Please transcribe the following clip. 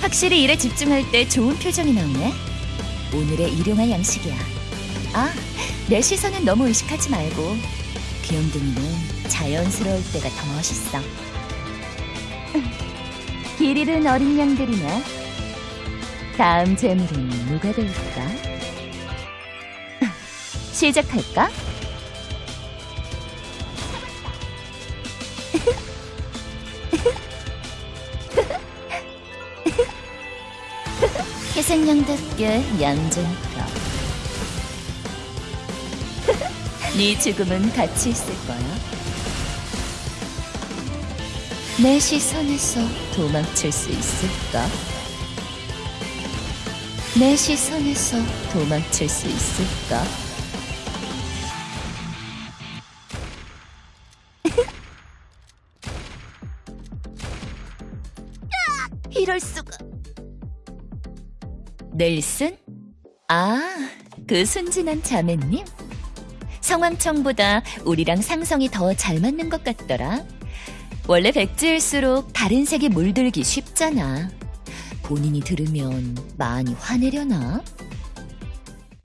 확실히 일에 집중할 때 좋은 표정이 나오네. 오늘의 일용할 양식이야. 아, 내 시선은 너무 의식하지 말고 귀염둥이는 자연스러울 때가 더 멋있어. 길 잃은 어린 양들이나 다음 재물은 누가 될까? 시작할까? 희생양답게 얌전히가 네 죽음은 같이 있을 거야 내 시선에서 도망칠 수 있을까? 내 시선에서 도망칠 수 있을까? 이럴 수가. 넬슨? 아, 그 순진한 자매님? 성황청보다 우리랑 상성이 더 잘 맞는 것 같더라. 원래 백지일수록 다른 색에 물들기 쉽잖아. 본인이 들으면 많이 화내려나?